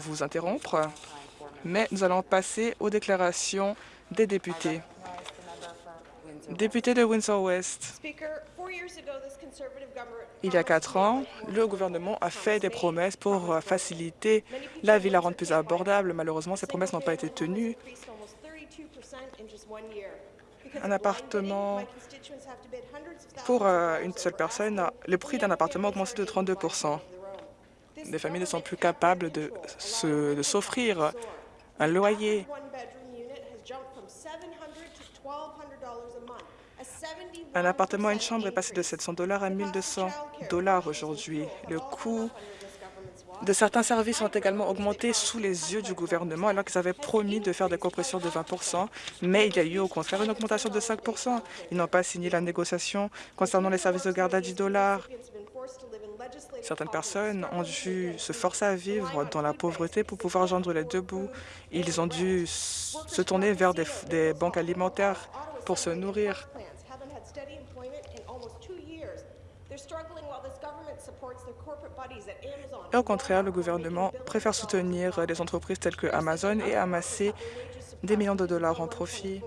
vous interrompre, mais nous allons passer aux déclarations des députés. Député de Windsor-West, il y a quatre ans, le gouvernement a fait des promesses pour faciliter la vie, la rendre plus abordable. Malheureusement, ces promesses n'ont pas été tenues. Un appartement pour euh, une seule personne, le prix d'un appartement a augmenté de 32 Les familles ne sont plus capables de s'offrir un loyer. Un appartement à une chambre est passé de 700 dollars à 1 200 dollars aujourd'hui. Le coût de certains services ont également augmenté sous les yeux du gouvernement alors qu'ils avaient promis de faire des compressions de 20 mais il y a eu au contraire une augmentation de 5 Ils n'ont pas signé la négociation concernant les services de garde à 10 dollars. Certaines personnes ont dû se forcer à vivre dans la pauvreté pour pouvoir joindre les deux bouts. Ils ont dû se tourner vers des, banques alimentaires pour se nourrir. Au contraire, le gouvernement préfère soutenir des entreprises telles que Amazon et amasser des millions de dollars en profit.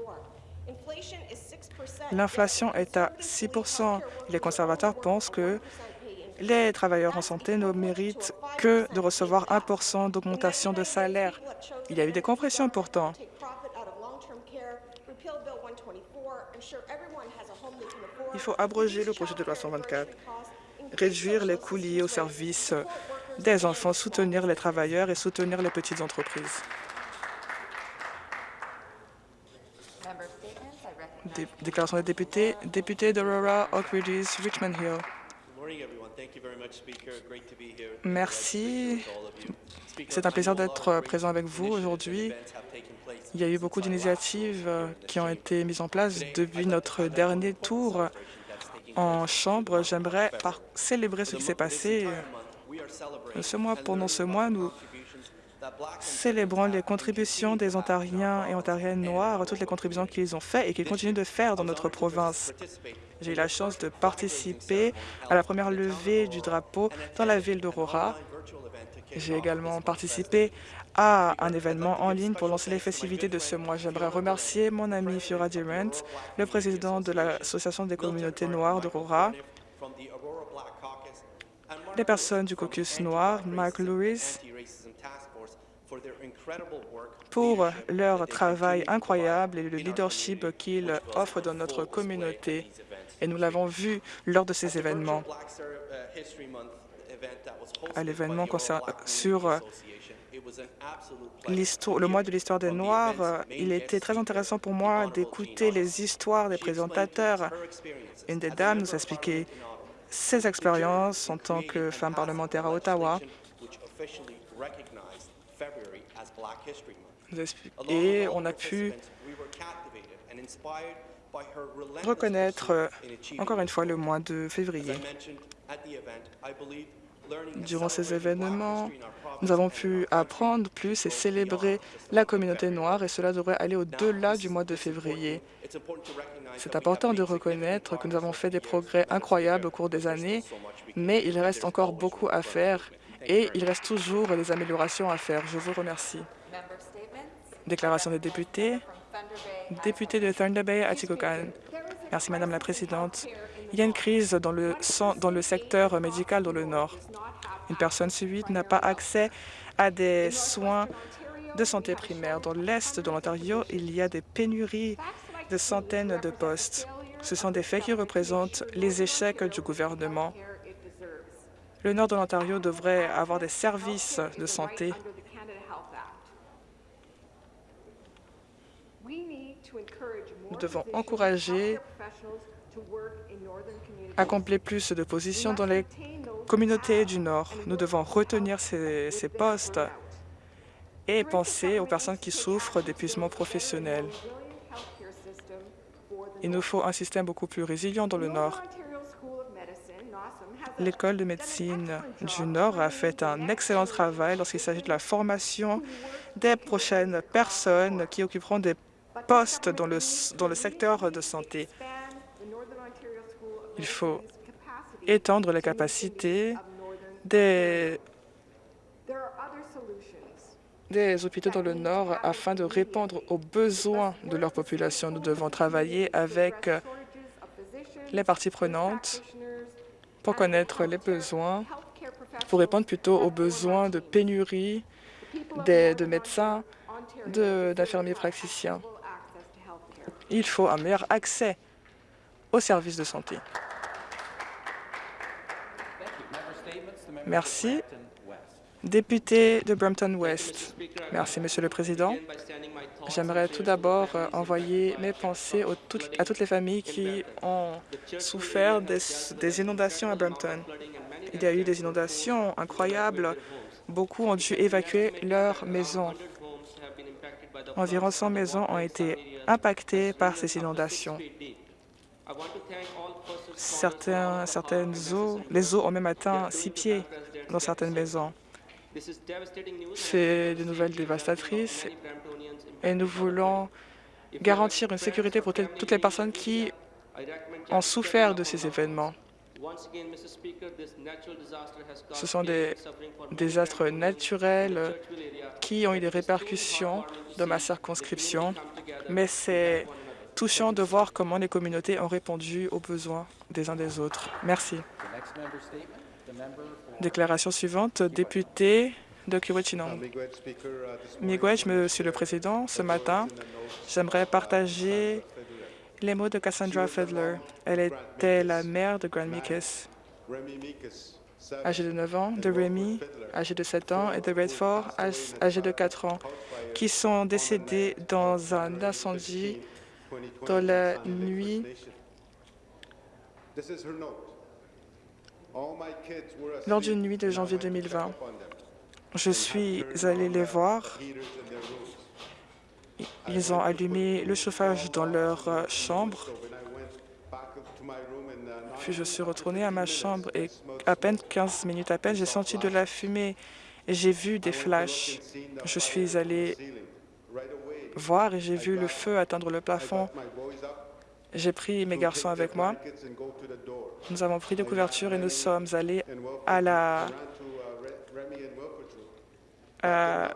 L'inflation est à 6% Les conservateurs pensent que les travailleurs en santé ne méritent que de recevoir 1% d'augmentation de salaire. Il y a eu des compressions pourtant. Il faut abroger le projet de loi 124, réduire les coûts liés aux services des enfants, soutenir les travailleurs et soutenir les petites entreprises. déclaration des députés, député d'Aurora, Oak Ridges, Richmond Hill. Merci. C'est un plaisir d'être présent avec vous aujourd'hui. Il y a eu beaucoup d'initiatives qui ont été mises en place depuis notre dernier tour en Chambre. J'aimerais célébrer ce qui s'est passé ce mois, pendant ce mois, nous célébrons les contributions des Ontariens et Ontariennes noirs, toutes les contributions qu'ils ont faites et qu'ils continuent de faire dans notre province. J'ai eu la chance de participer à la première levée du drapeau dans la ville d'Aurora. J'ai également participé à un événement en ligne pour lancer les festivités de ce mois. J'aimerais remercier mon ami Fiora Durant, le président de l'Association des communautés noires d'Aurora, les personnes du caucus noir, Mark Lewis, pour leur travail incroyable et le leadership qu'ils offrent dans notre communauté. Et nous l'avons vu lors de ces événements. À l'événement sur le mois de l'histoire des Noirs, il était très intéressant pour moi d'écouter les histoires des présentateurs. Une des dames nous a expliqué ses expériences en tant que femme parlementaire à Ottawa et on a pu reconnaître encore une fois le mois de février. Durant ces événements, nous avons pu apprendre plus et célébrer la communauté noire et cela devrait aller au-delà du mois de février. C'est important de reconnaître que nous avons fait des progrès incroyables au cours des années, mais il reste encore beaucoup à faire et il reste toujours des améliorations à faire. Je vous remercie. Déclaration des députés. Député de Thunder Bay, Atikokan. Merci, Madame la Présidente. Il y a une crise dans le, dans le secteur médical dans le Nord. Une personne sur huit n'a pas accès à des soins de santé primaire. Dans l'Est de l'Ontario, il y a des pénuries de centaines de postes. Ce sont des faits qui représentent les échecs du gouvernement. Le nord de l'Ontario devrait avoir des services de santé. Nous devons encourager accomplir plus de positions dans les communautés du Nord. Nous devons retenir ces, ces postes et penser aux personnes qui souffrent d'épuisement professionnel. Il nous faut un système beaucoup plus résilient dans le Nord. L'École de médecine du Nord a fait un excellent travail lorsqu'il s'agit de la formation des prochaines personnes qui occuperont des postes dans le, dans le secteur de santé. Il faut étendre les capacités des des hôpitaux dans le Nord afin de répondre aux besoins de leur population. Nous devons travailler avec les parties prenantes pour connaître les besoins, pour répondre plutôt aux besoins de pénurie de médecins, d'infirmiers praticiens. Il faut un meilleur accès aux services de santé. Merci. Député de Brampton West. Merci, Monsieur le Président. J'aimerais tout d'abord euh, envoyer mes pensées à toutes les familles qui ont souffert des, inondations à Brampton. Il y a eu des inondations incroyables. Beaucoup ont dû évacuer leurs maisons. Environ 100 maisons ont été impactées par ces inondations. Certaines eaux, les eaux ont même atteint six pieds dans certaines maisons. C'est des nouvelles dévastatrices et nous voulons garantir une sécurité pour toutes les personnes qui ont souffert de ces événements. Ce sont des désastres naturels qui ont eu des répercussions dans ma circonscription, mais c'est touchant de voir comment les communautés ont répondu aux besoins des uns des autres. Merci. Déclaration suivante, député de Kiwichinong. Miigwech, Monsieur le Président, ce matin, j'aimerais partager les mots de Cassandra Fedler. Elle était la mère de Grand Mikas, âgée de 9 ans, de Remy, âgé de 7 ans, et de Redford, âgé de 4 ans, qui sont décédés dans un incendie dans la nuit lors d'une nuit de janvier 2020. Je suis allé les voir. Ils ont allumé le chauffage dans leur euh, chambre. Puis je suis retourné à ma chambre et à peine 15 minutes à peine, j'ai senti de la fumée et j'ai vu des flashs. Je suis allé voir et j'ai vu le feu atteindre le plafond. J'ai pris mes garçons avec moi. Nous avons pris des couvertures et nous sommes allés à la, à,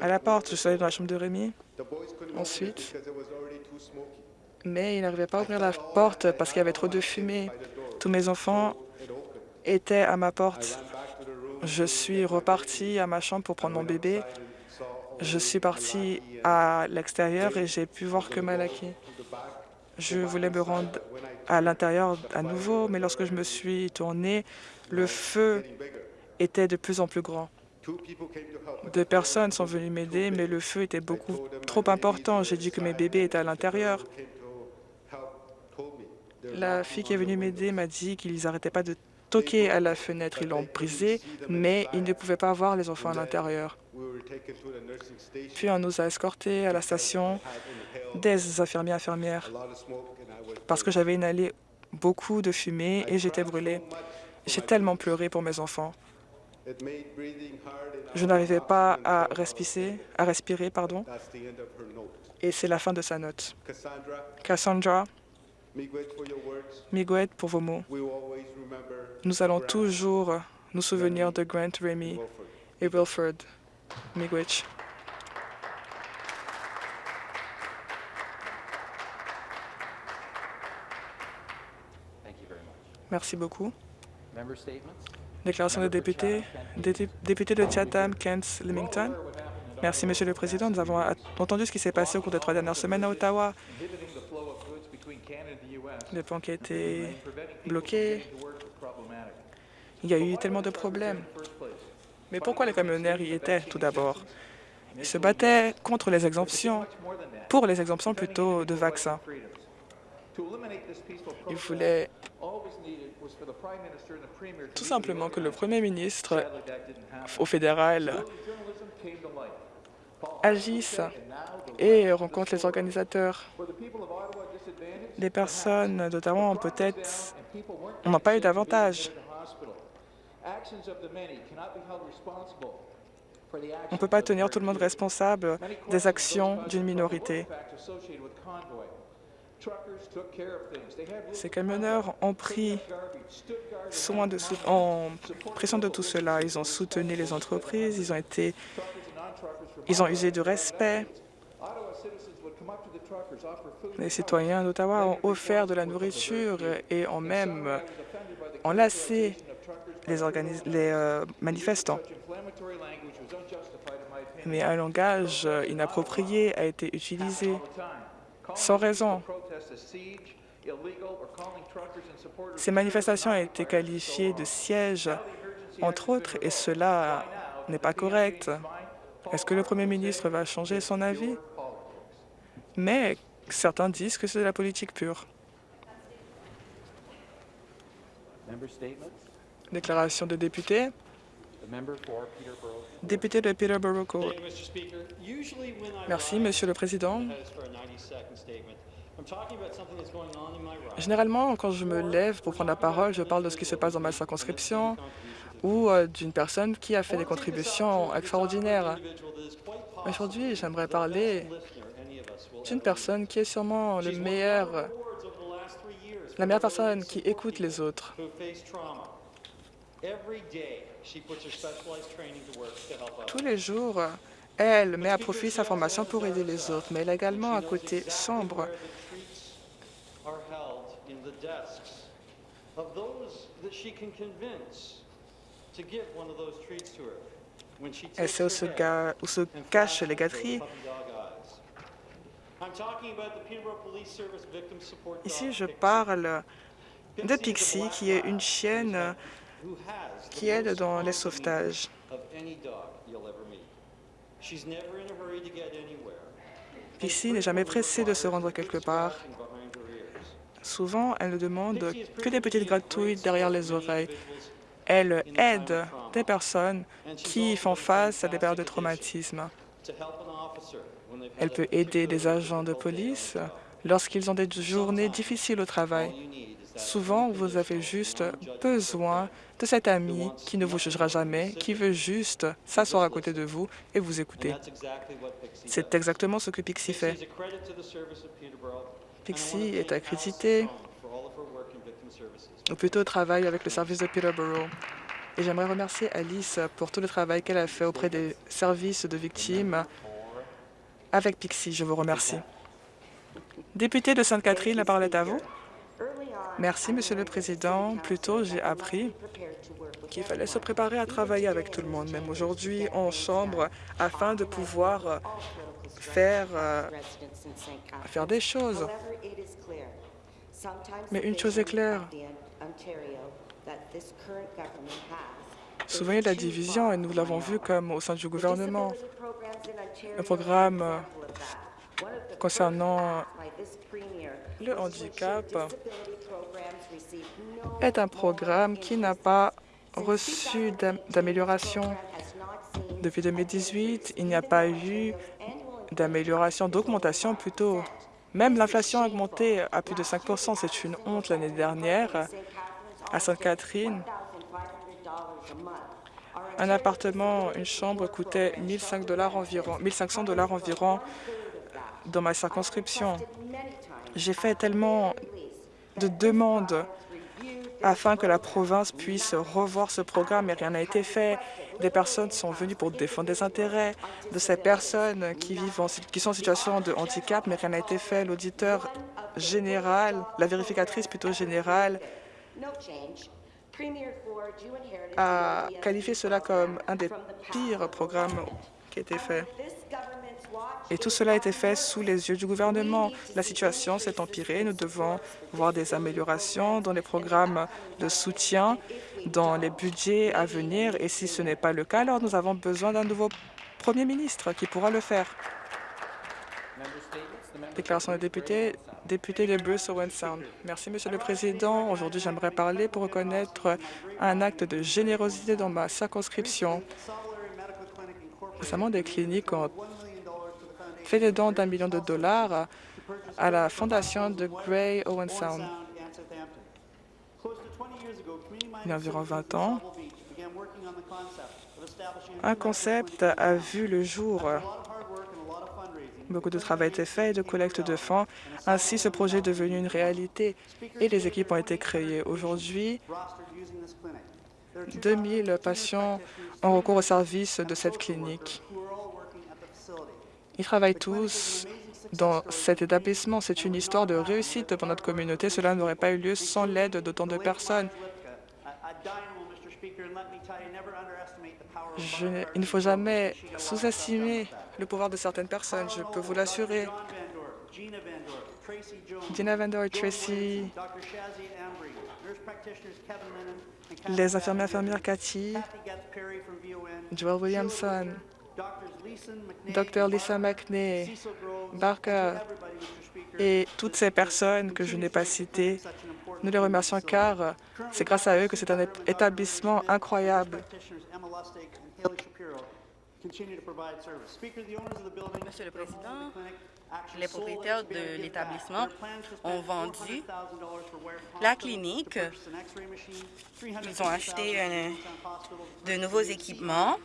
la porte. Je suis allé dans la chambre de Rémi. Ensuite, mais il n'arrivait pas à ouvrir la porte parce qu'il y avait trop de fumée. Tous mes enfants étaient à ma porte. Je suis reparti à ma chambre pour prendre mon bébé. Je suis parti à l'extérieur et j'ai pu voir que Malaki. Je voulais me rendre à l'intérieur à nouveau, mais lorsque je me suis tourné, le feu était de plus en plus grand. Deux personnes sont venues m'aider, mais le feu était beaucoup trop important. J'ai dit que mes bébés étaient à l'intérieur. La fille qui est venue m'aider m'a dit qu'ils n'arrêtaient pas de toquer à la fenêtre. Ils l'ont brisée, mais ils ne pouvaient pas voir les enfants à l'intérieur. Puis on nous a escortés à la station des infirmiers infirmières parce que j'avais inhalé beaucoup de fumée et j'étais brûlée. J'ai tellement pleuré pour mes enfants. Je n'arrivais pas à respirer, à respirer pardon, et c'est la fin de sa note. Cassandra, Miguel pour vos mots. Nous allons toujours nous souvenir de Grant Remy et Wilford Miigwech. Merci beaucoup. Déclaration de député, député de Chatham, Kent, Leamington. Merci, Monsieur le Président. Nous avons entendu ce qui s'est passé au cours des trois dernières semaines à Ottawa. Le pont qui a été bloqué. Il y a eu tellement de problèmes. Mais pourquoi les camionneurs y étaient, tout d'abord? Ils se battaient contre les exemptions, pour les exemptions plutôt de vaccins. Ils voulaient tout simplement que le Premier ministre au fédéral agisse et rencontre les organisateurs. Les personnes notamment peut-être n'ont pas eu d'avantage. On ne peut pas tenir tout le monde responsable des actions d'une minorité. Ces camionneurs ont pris soin de, en pris soin de tout cela. Ils ont soutenu les entreprises, ils ont, été, ils ont usé du respect. Les citoyens d'Ottawa ont offert de la nourriture et ont même enlacé les, euh, manifestants. Mais un langage inapproprié a été utilisé sans raison. Ces manifestations ont été qualifiées de sièges, entre autres, et cela n'est pas correct. Est-ce que le Premier ministre va changer son avis? Mais certains disent que c'est de la politique pure. Déclaration de député. Député de Peterborough Court. Merci, Monsieur le Président. Généralement, quand je me lève pour prendre la parole, je parle de ce qui se passe dans ma circonscription ou euh, d'une personne qui a fait des contributions extraordinaires. Aujourd'hui, j'aimerais parler d'une personne qui est sûrement le meilleur, la meilleure personne qui écoute les autres. Tous les jours, elle met à profit sa formation pour aider les autres, mais elle a également un côté sombre. Elle sait où se, où se cachent les gâteries. Ici, je parle de Pixie, qui est une chienne qui aide dans les sauvetages? Pixie n'est jamais pressée de se rendre quelque part. Souvent, elle ne demande que des petites gratouilles derrière les oreilles. Elle aide des personnes qui font face à des périodes de traumatisme. Elle peut aider des agents de police lorsqu'ils ont des journées difficiles au travail. Souvent, vous avez juste besoin de cet ami qui ne vous jugera jamais, qui veut juste s'asseoir à côté de vous et vous écouter. C'est exactement ce que Pixie fait. Pixie est accrédité, ou plutôt travaille avec le service de Peterborough. Et j'aimerais remercier Alice pour tout le travail qu'elle a fait auprès des services de victimes avec Pixie. Je vous remercie. Député de Sainte-Catherine, la parole est à vous. Merci, Monsieur le Président. Plus tôt, j'ai appris qu'il fallait se préparer à travailler avec tout le monde, même aujourd'hui en Chambre, afin de pouvoir euh, faire, euh, faire des choses. Mais une chose est claire, a de la division, et nous l'avons vu comme au sein du gouvernement. Le programme euh, concernant le handicap est un programme qui n'a pas reçu d'amélioration. Depuis 2018, il n'y a pas eu d'amélioration, d'augmentation plutôt. Même l'inflation a augmenté à plus de 5% C'est une honte l'année dernière. À Sainte-Catherine, un appartement, une chambre coûtait 1500 dollars environ, 1500 dollars environ dans ma circonscription. J'ai fait tellement de demandes afin que la province puisse revoir ce programme, mais rien n'a été fait. Des personnes sont venues pour défendre des intérêts de ces personnes qui, vivent qui sont en situation de handicap, mais rien n'a été fait. L'auditeur général, la vérificatrice plutôt générale, a qualifié cela comme un des pires programmes qui a été fait. Et tout cela a été fait sous les yeux du gouvernement. La situation s'est empirée. Nous devons voir des améliorations dans les programmes de soutien, dans les budgets à venir. Et si ce n'est pas le cas, alors nous avons besoin d'un nouveau Premier ministre qui pourra le faire. Déclaration des députés, député de Bruce Owen Sound. Merci, Monsieur le Président. Aujourd'hui, j'aimerais parler pour reconnaître un acte de générosité dans ma circonscription. Récemment, des cliniques ont fait des dons d'un million de dollars à la fondation de Gray Owen Sound. Il y a environ 20 ans, un concept a vu le jour Beaucoup de travail a été fait et de collecte de fonds. Ainsi, ce projet est devenu une réalité et les équipes ont été créées. Aujourd'hui, 2000 patients ont recours au service de cette clinique. Ils travaillent tous dans cet établissement. C'est une histoire de réussite pour notre communauté. Cela n'aurait pas eu lieu sans l'aide d'autant de personnes. Il ne faut jamais sous-estimer le pouvoir de certaines personnes, je peux vous l'assurer. Dina Vendor, Tracy, les infirmières infirmières Cathy, Joel Williamson, Dr. Lisa McNay, Barker et toutes ces personnes que je n'ai pas citées, nous les remercions car c'est grâce à eux que c'est un établissement incroyable. Les propriétaires de l'établissement ont vendu la clinique. Ils ont acheté de nouveaux équipements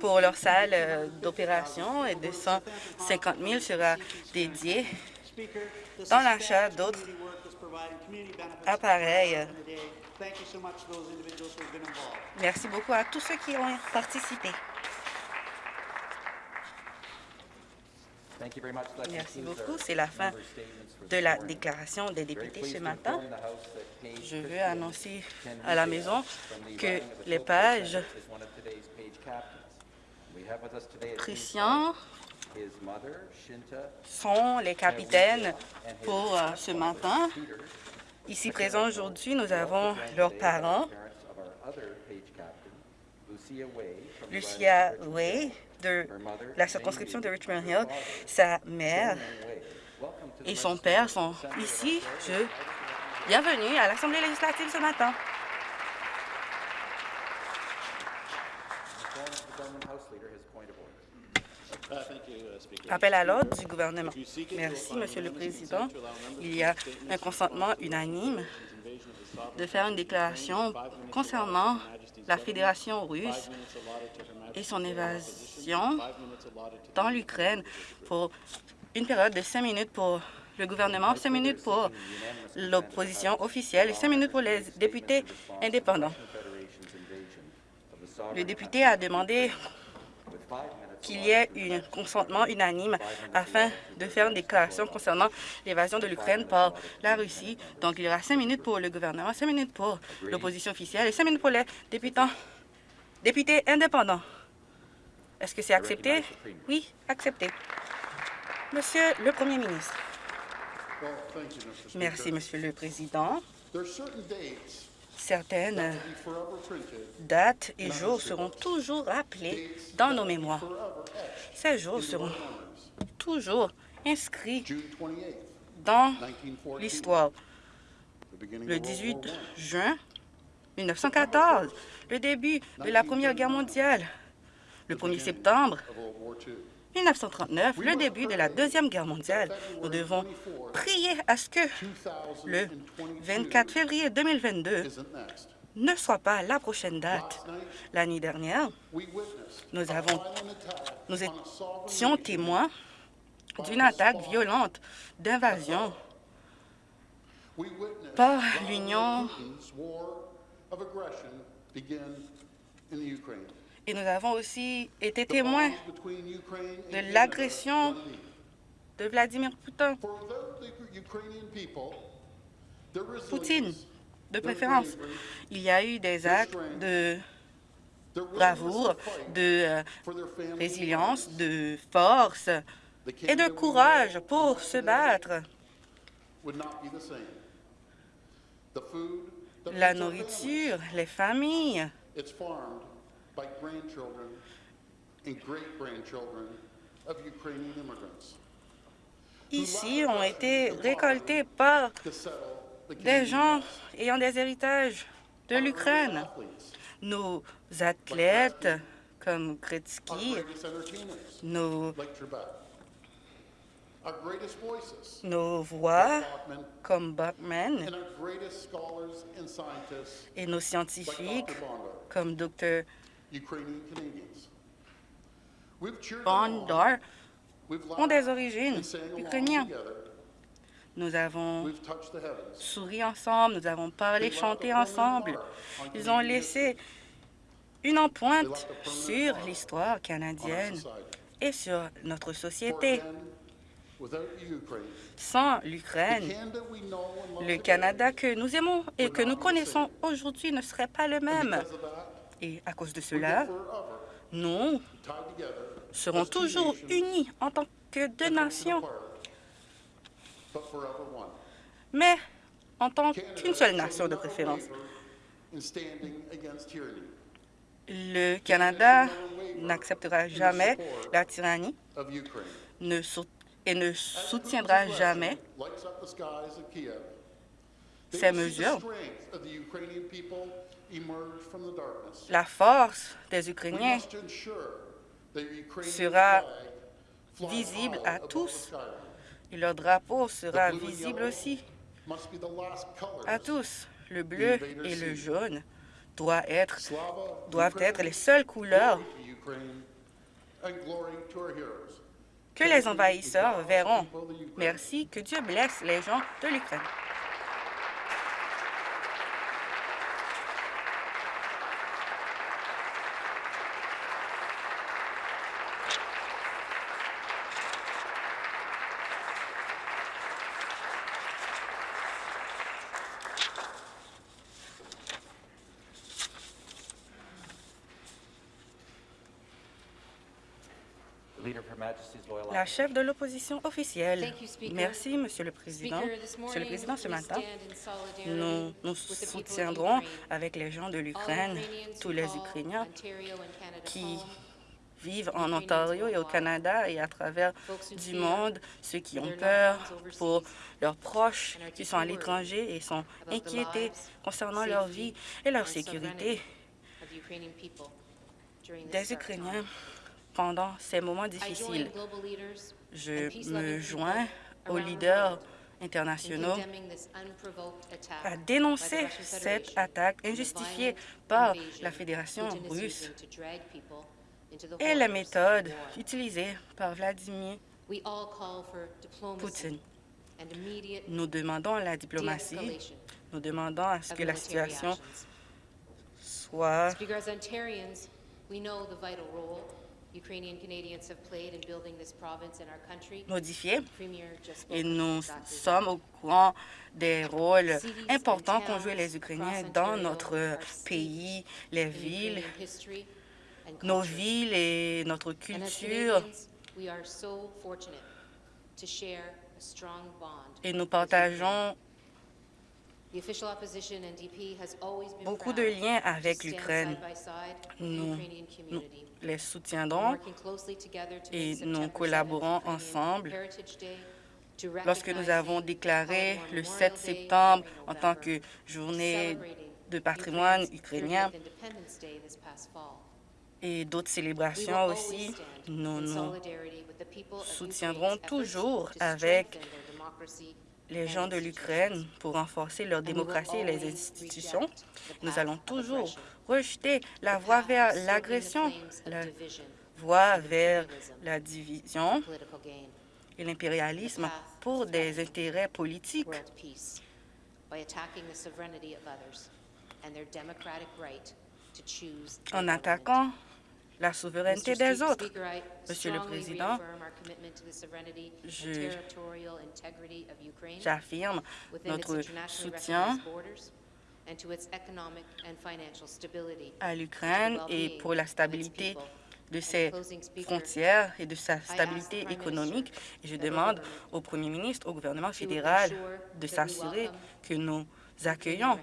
pour leur salle euh, d'opération et 250 000 sera dédié dans l'achat d'autres appareils. Merci beaucoup à tous ceux qui ont participé. Merci beaucoup. C'est la fin de la déclaration des députés ce matin. Je veux annoncer à la maison que les pages Christian sont les capitaines pour euh, ce matin. Ici présents aujourd'hui, nous avons leurs parents, Lucia Way de la circonscription de Richmond Hill, sa mère et son père sont ici. Bienvenue à l'Assemblée législative ce matin. Appel à l'ordre du gouvernement. Merci, Monsieur le Président. Il y a un consentement unanime de faire une déclaration concernant la Fédération russe et son évasion dans l'Ukraine pour une période de cinq minutes pour le gouvernement, cinq minutes pour l'opposition officielle et cinq minutes pour les députés indépendants. Le député a demandé qu'il y ait un consentement unanime afin de faire une déclaration concernant l'évasion de l'Ukraine par la Russie. Donc, il y aura cinq minutes pour le gouvernement, cinq minutes pour l'opposition officielle et cinq minutes pour les députés, députés indépendants. Est-ce que c'est accepté? Oui, accepté. Monsieur le Premier ministre. Merci, Monsieur le Président certaines dates et jours seront toujours rappelés dans nos mémoires. Ces jours seront toujours inscrits dans l'histoire. Le 18 juin 1914, le début de la Première Guerre mondiale. Le 1er septembre 1939, le début de la Deuxième Guerre mondiale. Nous devons prier à ce que le 24 février 2022 ne soit pas la prochaine date. L'année dernière, nous, avons, nous étions témoins d'une attaque violente d'invasion par l'Union et nous avons aussi été témoins de l'agression de Vladimir Poutine. Poutine, de préférence. Il y a eu des actes de bravoure, de euh, résilience, de force et de courage pour se battre. La nourriture, les familles, Ici ont été récoltés par des gens ayant des héritages de l'Ukraine. Nos athlètes comme Gretzky, nos, nos voix comme Bachman et nos scientifiques comme Dr. Bondar ont des origines ukrainiennes. Nous avons souri ensemble, nous avons parlé, chanté ensemble. Ils ont laissé une empreinte sur l'histoire canadienne et sur notre société. Sans l'Ukraine, le Canada que nous aimons et que nous connaissons aujourd'hui ne serait pas le même. Et à cause de cela, nous serons toujours unis en tant que deux nations, mais en tant qu'une seule nation de préférence. Le Canada n'acceptera jamais la tyrannie et ne soutiendra jamais ces mesures. La force des Ukrainiens sera visible à tous et leur drapeau sera visible aussi à tous. Le bleu et le jaune doivent être, doivent être les seules couleurs que les envahisseurs verront. Merci. Que Dieu blesse les gens de l'Ukraine. La chef de l'opposition officielle. Merci, Monsieur le Président. Monsieur le Président, ce matin, nous nous soutiendrons avec les gens de l'Ukraine, tous les Ukrainiens qui vivent en Ontario et au Canada et à travers du monde, ceux qui ont peur pour leurs proches qui sont à l'étranger et sont inquiétés concernant leur vie et leur sécurité. des Ukrainiens pendant ces moments difficiles. Je me joins aux leaders internationaux à dénoncer cette attaque injustifiée par la Fédération russe et les méthodes utilisées par Vladimir Poutine. Nous demandons la diplomatie, nous demandons à ce que la situation soit modifiée et nous sommes au courant des rôles importants qu'ont joué les Ukrainiens dans notre pays, les villes, nos villes et notre culture. Et nous partageons beaucoup de liens avec l'Ukraine. Nous, nous, les soutiendrons et nous collaborons ensemble. Lorsque nous avons déclaré le 7 septembre en tant que journée de patrimoine ukrainien et d'autres célébrations aussi, nous nous soutiendrons toujours avec les gens de l'Ukraine pour renforcer leur démocratie et les institutions. Nous allons toujours rejeter la voie vers l'agression, la voie vers la division et l'impérialisme pour des intérêts politiques. En attaquant la souveraineté des autres. Monsieur le Président, j'affirme notre soutien à l'Ukraine et pour la stabilité de ses frontières et de sa stabilité économique. Et je demande au Premier ministre, au gouvernement fédéral de s'assurer que nous accueillons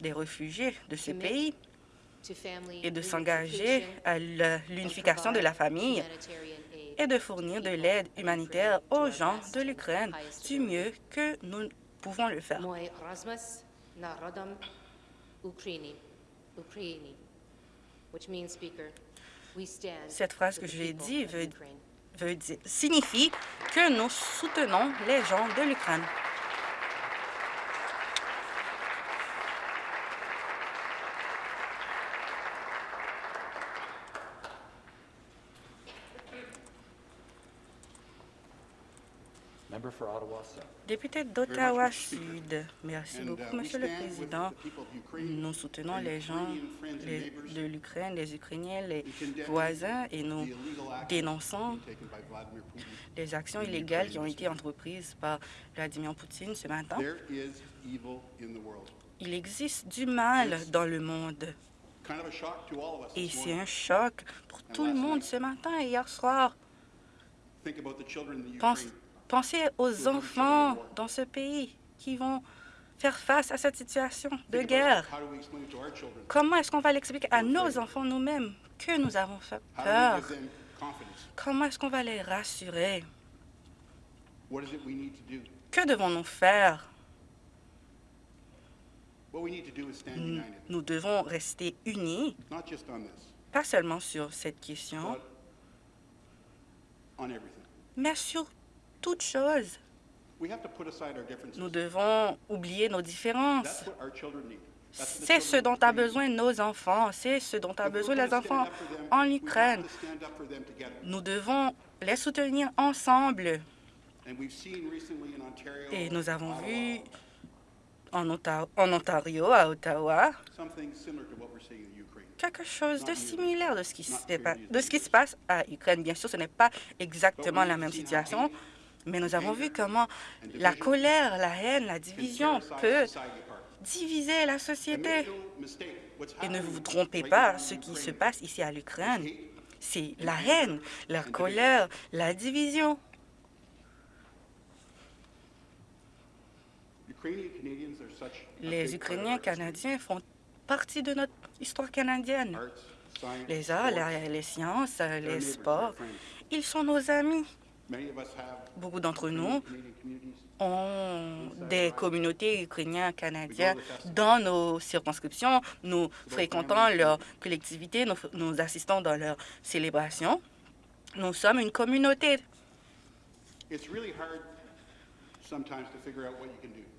des réfugiés de ce pays et de s'engager à l'unification de la famille et de fournir de l'aide humanitaire aux gens de l'Ukraine du mieux que nous pouvons le faire. Cette phrase que je vais dire veut, veut dire, signifie que nous soutenons les gens de l'Ukraine. Député d'Ottawa Sud, merci beaucoup, Monsieur le Président. Nous soutenons les gens les- de l'Ukraine, les Ukrainiens, les voisins, et nous dénonçons les actions illégales qui ont été entreprises par Vladimir Poutine ce matin. Il existe du mal dans le monde. et c'est un choc pour tout le monde ce matin et hier soir. Pense-. Pensez aux enfants dans ce pays qui vont faire face à cette situation de guerre. Comment est-ce qu'on va l'expliquer à nos enfants nous-mêmes que nous avons fait peur? Comment est-ce qu'on va les rassurer? Que devons-nous faire? Nous, devons rester unis, pas seulement sur cette question, mais sur toute chose. We have to put aside our differences. Nous devons oublier nos différences. That's what our children need. That's what the C'est ce dont a besoin nos enfants, c'est ce dont a besoin les enfants en Ukraine. Nous devons les soutenir ensemble. And we've seen recently in Ontario, Et nous avons vu en, Onta- en Ontario, à Ottawa, something similar to what we're seeing in Ukraine. quelque chose de similaire de ce qui se, de ce qui se passe à Ukraine. Bien sûr, ce n'est pas exactement la même situation, mais nous avons vu comment la colère, la haine, la division peut diviser la société. Et ne vous trompez pas, ce qui se passe ici à l'Ukraine, c'est la haine, la colère, la division. Les Ukrainiens canadiens font partie de notre histoire canadienne. Les arts, les sciences, les sports, ils sont nos amis. Beaucoup d'entre nous ont des communautés ukrainiennes canadiennes dans nos circonscriptions. Nous fréquentons leurs collectivités, nous, nous assistons dans leurs célébrations. Nous sommes une communauté.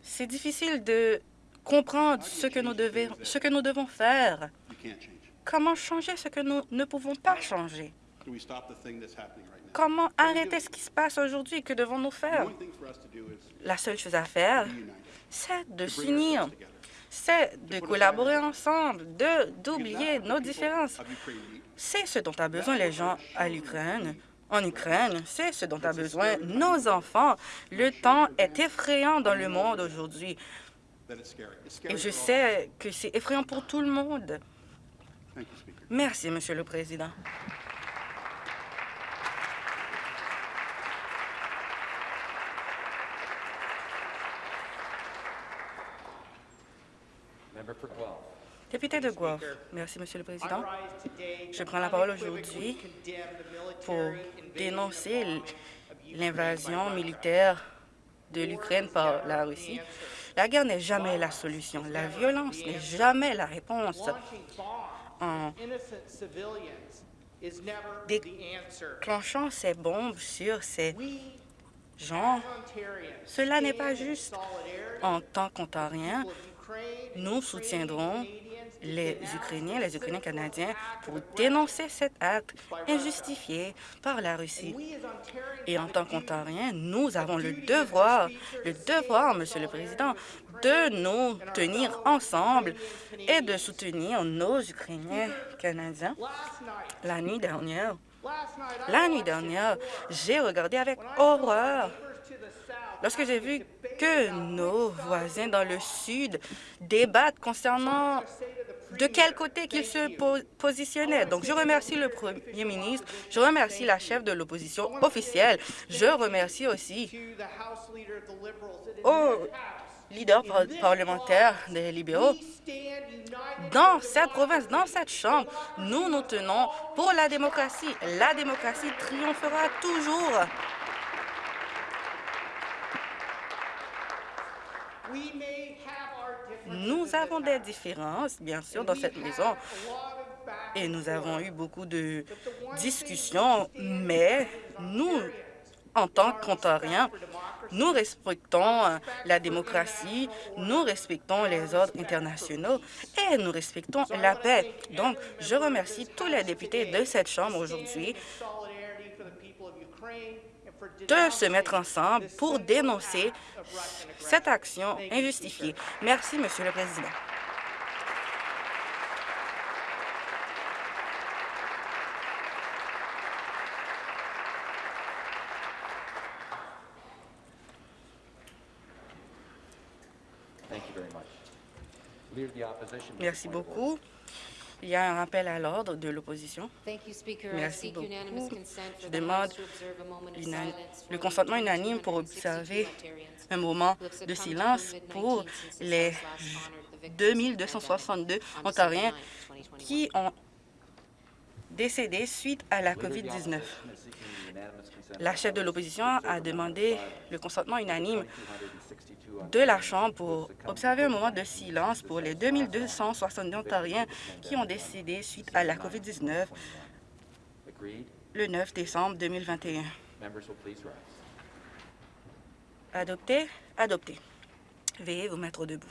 C'est difficile de comprendre ce que, nous devons, ce que nous devons faire. Comment changer ce que nous ne pouvons pas changer? Comment arrêter ce qui se passe aujourd'hui? Que devons-nous faire? La seule chose à faire, c'est de s'unir, c'est de collaborer ensemble, de d'oublier nos différences. C'est ce dont a besoin les gens à l'Ukraine. En Ukraine, c'est ce dont a besoin nos enfants. Le temps est effrayant dans le monde aujourd'hui. Et je sais que c'est effrayant pour tout le monde. Merci, Monsieur le Président. Député de Guelph. Merci, Monsieur le Président. Je prends la parole aujourd'hui pour dénoncer l'invasion militaire de l'Ukraine par la Russie. La guerre n'est jamais la solution. La violence n'est jamais la réponse. En déclenchant ces bombes sur ces gens, cela n'est pas juste. En tant qu'Ontariens, nous soutiendrons les Ukrainiens, les Ukrainiens canadiens pour dénoncer cet acte injustifié par la Russie. Et en tant qu'Ontariens, nous avons le devoir, le devoir, Monsieur le Président, de nous tenir ensemble et de soutenir nos Ukrainiens canadiens. La nuit dernière, la nuit dernière, j'ai regardé avec horreur lorsque j'ai vu que nos voisins dans le Sud débattent concernant de quel côté qu'ils se po- positionnaient. Donc, je remercie le Premier ministre, je remercie la chef de l'opposition officielle, je remercie aussi au leader par- parlementaire des libéraux. Dans cette province, dans cette chambre, nous nous tenons pour la démocratie. La démocratie triomphera toujours. Nous avons des différences, bien sûr, dans cette maison, et nous avons eu beaucoup de discussions, mais nous, en tant qu'Ontariens, nous respectons euh, la démocratie, nous respectons les ordres internationaux et nous respectons la paix. Donc, je remercie tous les députés de cette Chambre aujourd'hui de se mettre ensemble pour dénoncer cette action injustifiée. Merci, Monsieur le Président. Merci beaucoup. Il y a un rappel à l'ordre de l'opposition. Merci beaucoup. Je demande le consentement unanime pour observer un moment de silence pour les 2262 Ontariens qui ont décédé suite à la COVID-19. La chef de l'opposition a demandé le consentement unanime de la Chambre pour observer un moment de silence pour les 2262 Ontariens qui ont décédé suite à la COVID-19 le 9 décembre 2021. Adopté, adopté. Veuillez vous mettre debout.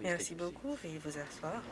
Merci beaucoup. Veuillez vous asseoir.